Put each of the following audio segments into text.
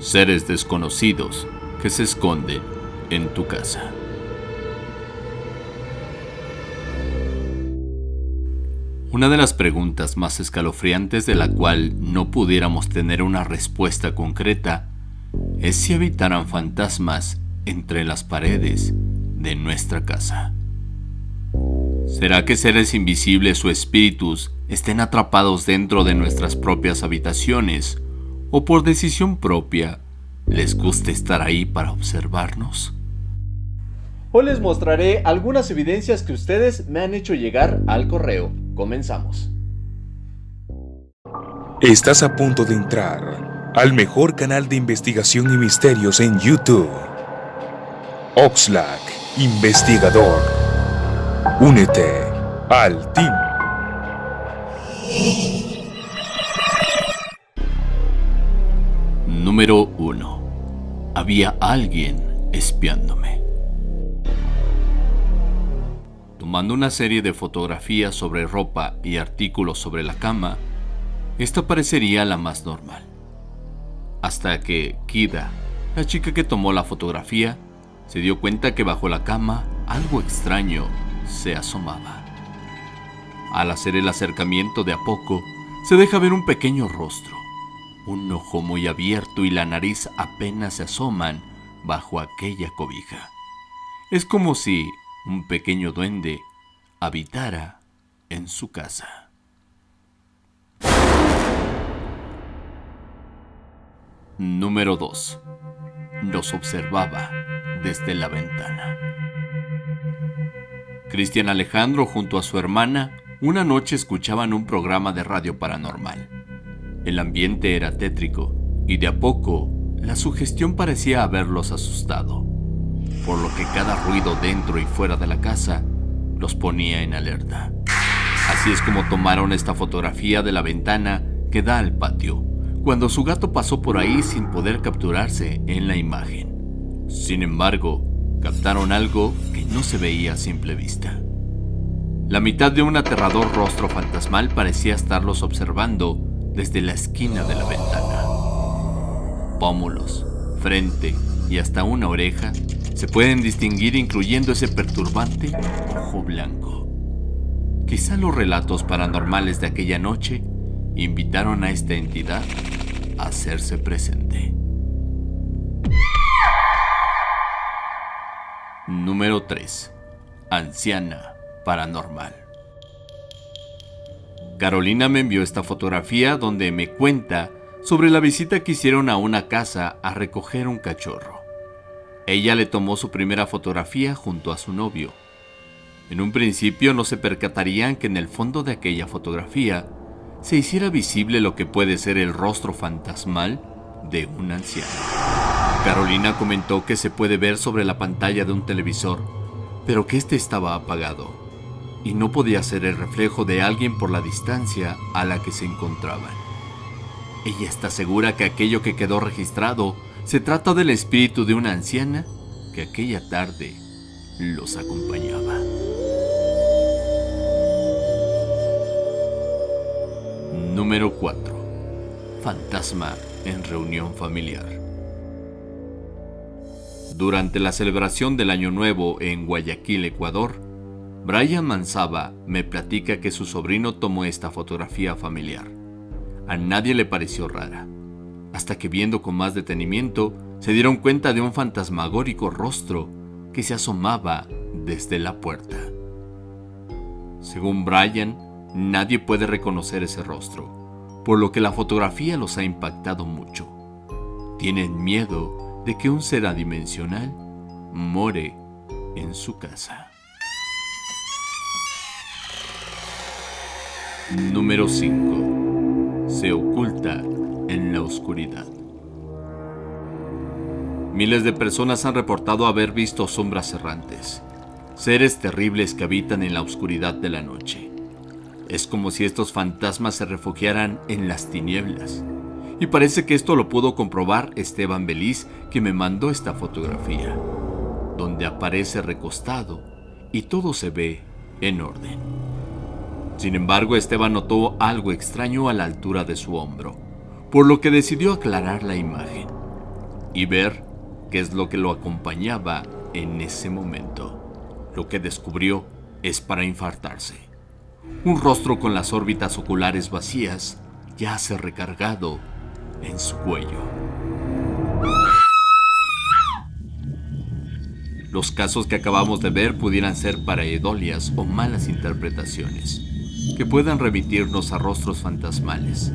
Seres desconocidos que se esconden en tu casa. Una de las preguntas más escalofriantes de la cual no pudiéramos tener una respuesta concreta es si habitaran fantasmas entre las paredes de nuestra casa. ¿Será que seres invisibles o espíritus estén atrapados dentro de nuestras propias habitaciones o por decisión propia les guste estar ahí para observarnos? Hoy les mostraré algunas evidencias que ustedes me han hecho llegar al correo. Comenzamos. Estás a punto de entrar al mejor canal de investigación y misterios en YouTube. Oxlack, investigador. Únete al team. Número 1. Había alguien espiándome. Tomando una serie de fotografías sobre ropa y artículos sobre la cama, esta parecería la más normal. Hasta que Kida, la chica que tomó la fotografía, se dio cuenta que bajo la cama algo extraño se asomaba. Al hacer el acercamiento de a poco, se deja ver un pequeño rostro, un ojo muy abierto y la nariz apenas se asoman bajo aquella cobija. Es como si un pequeño duende habitara en su casa. Número 2. Nos observaba desde la ventana. Cristian Alejandro junto a su hermana una noche escuchaban un programa de radio paranormal. El ambiente era tétrico y de a poco la sugestión parecía haberlos asustado, por lo que cada ruido dentro y fuera de la casa los ponía en alerta. Así es como tomaron esta fotografía de la ventana que da al patio, cuando su gato pasó por ahí sin poder capturarse en la imagen. Sin embargo, captaron algo que no se veía a simple vista. La mitad de un aterrador rostro fantasmal parecía estarlos observando desde la esquina de la ventana. Pómulos, frente y hasta una oreja se pueden distinguir incluyendo ese perturbante ojo blanco. Quizá los relatos paranormales de aquella noche invitaron a esta entidad a hacerse presente. Número 3. Anciana paranormal. Carolina me envió esta fotografía donde me cuenta sobre la visita que hicieron a una casa a recoger un cachorro. Ella le tomó su primera fotografía junto a su novio. En un principio no se percatarían que en el fondo de aquella fotografía se hiciera visible lo que puede ser el rostro fantasmal de un anciano. Carolina comentó que se puede ver sobre la pantalla de un televisor, pero que este estaba apagado y no podía ser el reflejo de alguien por la distancia a la que se encontraban. Ella está segura que aquello que quedó registrado se trata del espíritu de una anciana que aquella tarde los acompañaba. Número 4. Fantasma en reunión familiar. Durante la celebración del Año Nuevo en Guayaquil, Ecuador, Brian Mansaba me platica que su sobrino tomó esta fotografía familiar. A nadie le pareció rara, hasta que viendo con más detenimiento, se dieron cuenta de un fantasmagórico rostro que se asomaba desde la puerta. Según Brian, nadie puede reconocer ese rostro, por lo que la fotografía los ha impactado mucho. Tienen miedo de que un ser adimensional more en su casa. Número 5 se oculta en la oscuridad. Miles de personas han reportado haber visto sombras errantes, seres terribles que habitan en la oscuridad de la noche. Es como si estos fantasmas se refugiaran en las tinieblas. Y parece que esto lo pudo comprobar Esteban Beliz, que me mandó esta fotografía, donde aparece recostado y todo se ve en orden. Sin embargo, Esteban notó algo extraño a la altura de su hombro, por lo que decidió aclarar la imagen. y ver qué es lo que lo acompañaba en ese momento. Lo que descubrió es para infartarse. Un rostro con las órbitas oculares vacías yace recargado en su cuello. Los casos que acabamos de ver pudieran ser pareidolias o malas interpretaciones, que puedan remitirnos a rostros fantasmales,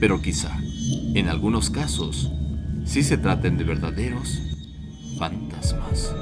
pero quizá, en algunos casos, sí se traten de verdaderos fantasmas.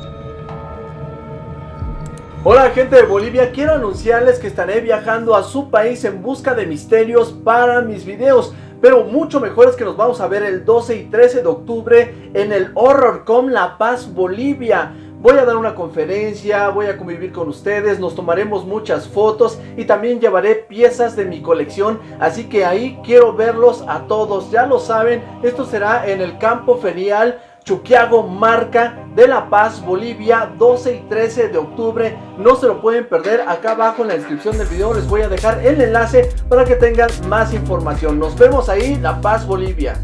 Hola gente de Bolivia, quiero anunciarles que estaré viajando a su país en busca de misterios para mis videos pero mucho mejor es que nos vamos a ver el 12 y 13 de octubre en el HorrorCom La Paz, Bolivia. Voy a dar una conferencia, voy a convivir con ustedes, nos tomaremos muchas fotos y también llevaré piezas de mi colección, así que ahí quiero verlos a todos, ya lo saben, esto será en el campo ferial Chuquiago Marca de La Paz, Bolivia, 12 y 13 de octubre. No se lo pueden perder. Acá abajo en la descripción del video les voy a dejar el enlace para que tengan más información. Nos vemos ahí, La Paz, Bolivia.